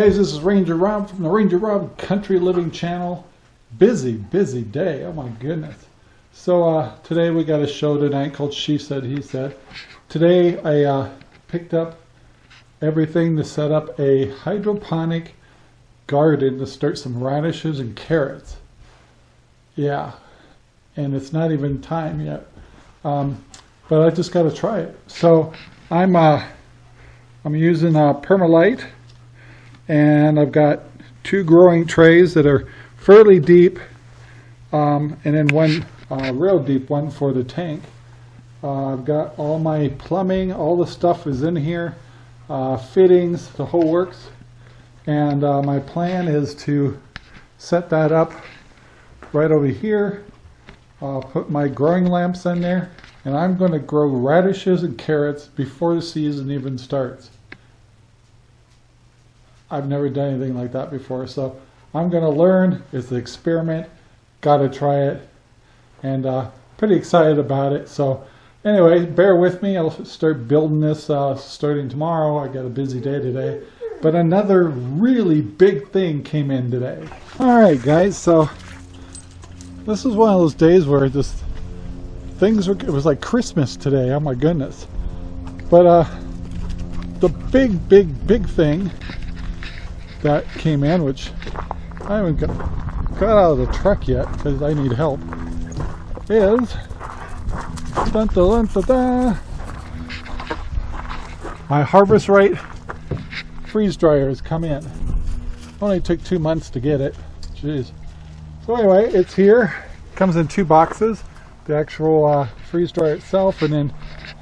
guys, this is Ranger Rob from the Ranger Rob Country Living Channel. Busy, busy day. Oh my goodness. So uh, today we got a show tonight called She Said, He Said. Today I uh, picked up everything to set up a hydroponic garden to start some radishes and carrots. Yeah, and it's not even time yet. Um, but I just got to try it. So I'm uh, I'm using uh, Permalite and I've got two growing trays that are fairly deep um, and then one uh, real deep one for the tank. Uh, I've got all my plumbing, all the stuff is in here, uh, fittings, the whole works. And uh, my plan is to set that up right over here. I'll put my growing lamps in there and I'm going to grow radishes and carrots before the season even starts. I've never done anything like that before. So I'm going to learn. It's an experiment. Got to try it. And uh, pretty excited about it. So anyway, bear with me. I'll start building this uh, starting tomorrow. I got a busy day today. But another really big thing came in today. All right, guys. So this is one of those days where just things were, it was like Christmas today. Oh my goodness. But uh, the big, big, big thing that came in, which I haven't got, got out of the truck yet because I need help, is dun, dun, dun, my Harvest Right freeze dryer has come in. Only took two months to get it. Jeez. So anyway, it's here. Comes in two boxes. The actual uh, freeze dryer itself and then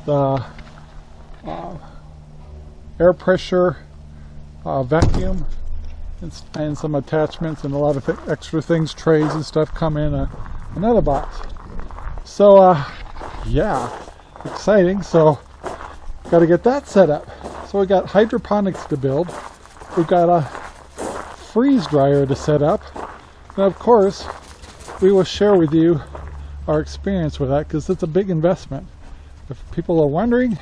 the uh, air pressure uh, vacuum and, some attachments and a lot of th extra things, trays and stuff come in a, another box. So, uh, yeah, exciting. So, got to get that set up. So we got hydroponics to build. We've got a freeze dryer to set up. And of course, we will share with you our experience with that because it's a big investment. If people are wondering,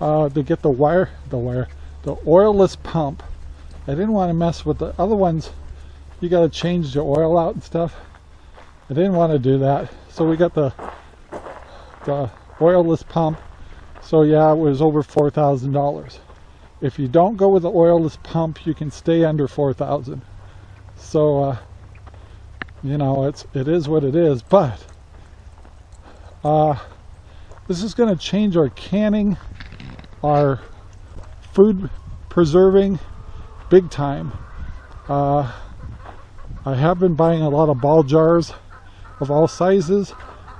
uh, to get the wire, the wire, the oilless pump I didn't want to mess with the other ones. You got to change the oil out and stuff. I didn't want to do that. So we got the the oilless pump. So yeah, it was over $4,000. If you don't go with the oilless pump, you can stay under 4,000. So, uh, you know, it's, it is what it is, but, uh, this is going to change our canning, our food preserving, big time. Uh, I have been buying a lot of ball jars of all sizes,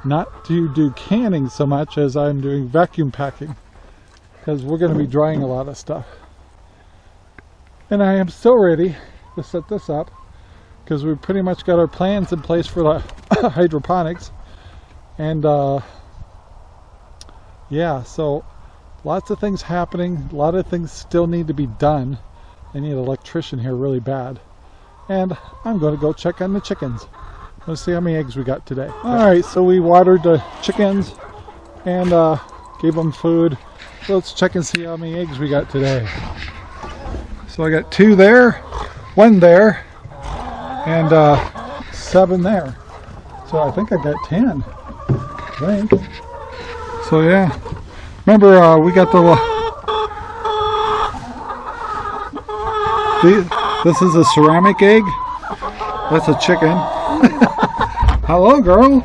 not to do canning so much as I'm doing vacuum packing, because we're going to be drying a lot of stuff. And I am still ready to set this up, because we've pretty much got our plans in place for the hydroponics. And uh, yeah, so lots of things happening, a lot of things still need to be done. I need an electrician here really bad. And I'm going to go check on the chickens. Let's see how many eggs we got today. Alright, so we watered the chickens and uh, gave them food. So let's check and see how many eggs we got today. So I got two there, one there, and uh, seven there. So I think I got ten. I think. So yeah. Remember, uh, we got the This is a ceramic egg. That's a chicken. Hello, girl.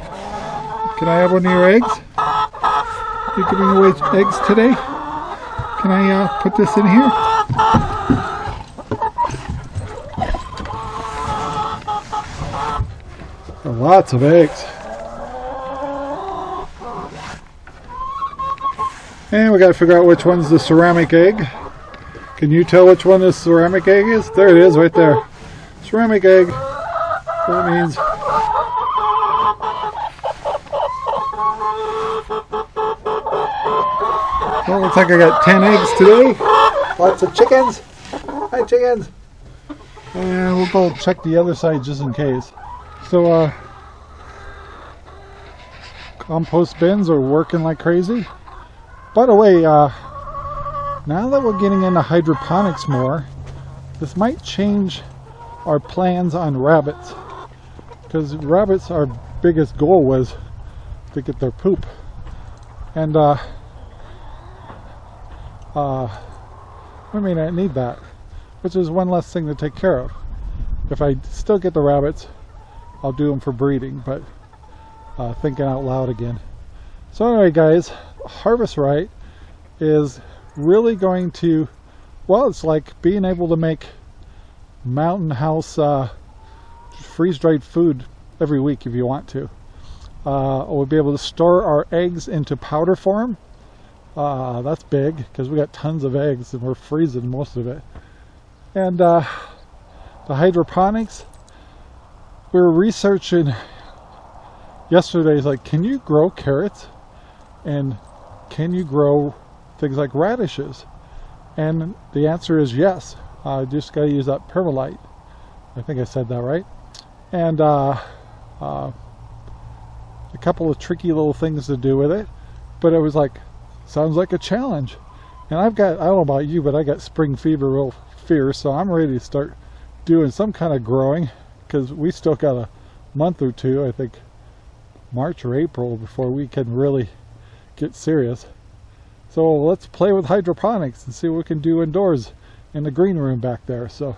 Can I have one of your eggs? You're giving away eggs today? Can I uh, put this in here? Lots of eggs. And we got to figure out which one's the ceramic egg. Can you tell which one this ceramic egg is? There it is right there. Ceramic egg. That means Well, looks like I got 10 eggs today. Lots of chickens. Hi, chickens. And we'll go check the other side just in case. So, uh, compost bins are working like crazy. By the way, uh, now that we're getting into hydroponics more, this might change our plans on rabbits because rabbits our biggest goal was to get their poop. And uh, uh, I mean I need that which is one less thing to take care of. If I still get the rabbits I'll do them for breeding but uh, thinking out loud again. So anyway guys Harvest Right is really going to well it's like being able to make Mountain House uh, freeze-dried food every week if you want to. Uh, we'll be able to store our eggs into powder form. Uh, that's big because we got tons of eggs and we're freezing most of it. And uh, the hydroponics we were researching yesterday like can you grow carrots? And can you grow things like radishes. And the answer is yes. I just got to use that permalite. I think I said that right. And uh, uh, a couple of tricky little things to do with it but it was like sounds like a challenge. And I've got I don't know about you but I got spring fever real fierce so I'm ready to start doing some kind of growing because we still got a month or two I think March or April before we can really get serious so let's play with hydroponics and see what we can do indoors in the green room back there. So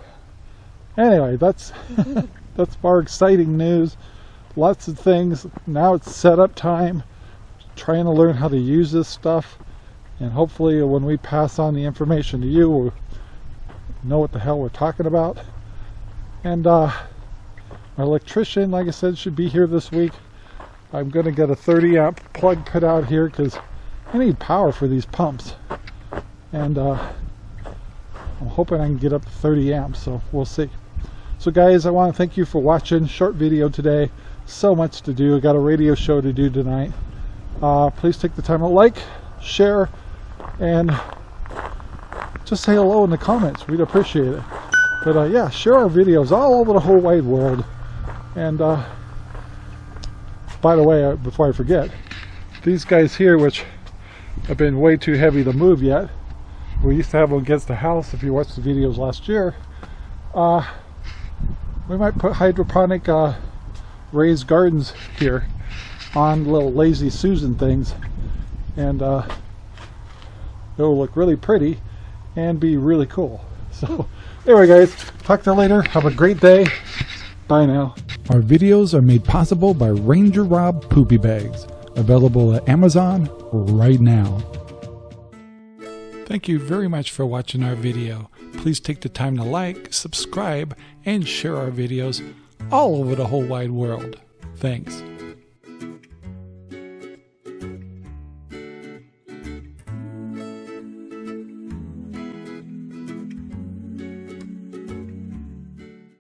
anyway that's that's our exciting news. Lots of things. Now it's setup time. Trying to learn how to use this stuff. And hopefully when we pass on the information to you we'll know what the hell we're talking about. And uh, our electrician like I said should be here this week. I'm gonna get a 30 amp plug put out here because I need power for these pumps. And uh, I'm hoping I can get up to 30 amps so we'll see. So guys I want to thank you for watching. Short video today. So much to do. I got a radio show to do tonight. Uh, please take the time to like share and just say hello in the comments. We'd appreciate it. But uh, yeah share our videos all over the whole wide world. And uh, by the way uh, before I forget these guys here which have been way too heavy to move yet. We used to have them against the house if you watched the videos last year. Uh, we might put hydroponic uh, raised gardens here on little lazy Susan things. And uh, it'll look really pretty and be really cool. So anyway guys talk to you later. Have a great day. Bye now. Our videos are made possible by Ranger Rob Poopy Bags available at Amazon right now Thank you very much for watching our video. Please take the time to like, subscribe, and share our videos all over the whole wide world. Thanks.